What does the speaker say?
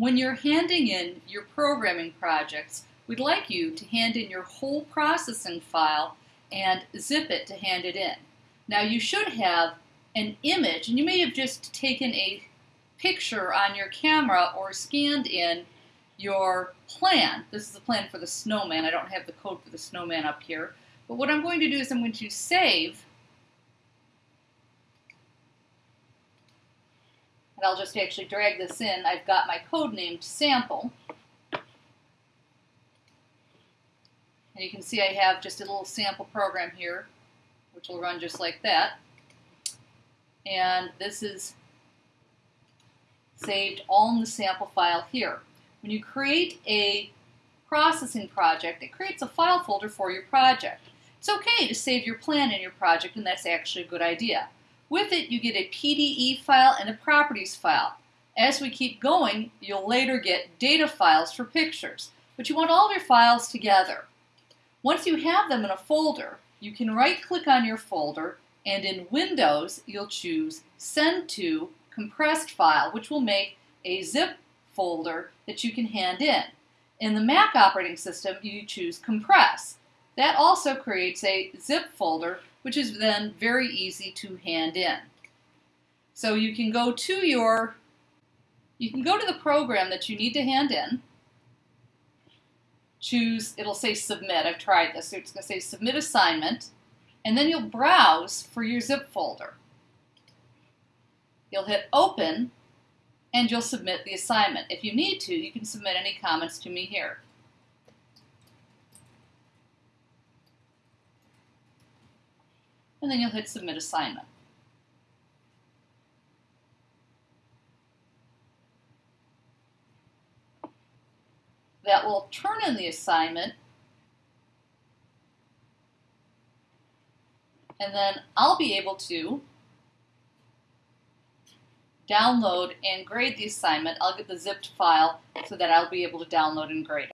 when you're handing in your programming projects, we'd like you to hand in your whole processing file and zip it to hand it in. Now you should have an image, and you may have just taken a picture on your camera or scanned in your plan. This is the plan for the snowman. I don't have the code for the snowman up here. But what I'm going to do is I'm going to save and I'll just actually drag this in. I've got my code named sample. And you can see I have just a little sample program here, which will run just like that. And this is saved all in the sample file here. When you create a processing project, it creates a file folder for your project. It's okay to save your plan in your project, and that's actually a good idea. With it, you get a PDE file and a properties file. As we keep going, you'll later get data files for pictures, but you want all of your files together. Once you have them in a folder, you can right-click on your folder, and in Windows, you'll choose Send to Compressed File, which will make a zip folder that you can hand in. In the Mac operating system, you choose Compress. That also creates a zip folder which is then very easy to hand in. So you can go to your, you can go to the program that you need to hand in, choose, it'll say submit, I've tried this, so it's going to say submit assignment, and then you'll browse for your zip folder. You'll hit open, and you'll submit the assignment. If you need to, you can submit any comments to me here. And then you'll hit Submit Assignment. That will turn in the assignment and then I'll be able to download and grade the assignment. I'll get the zipped file so that I'll be able to download and grade.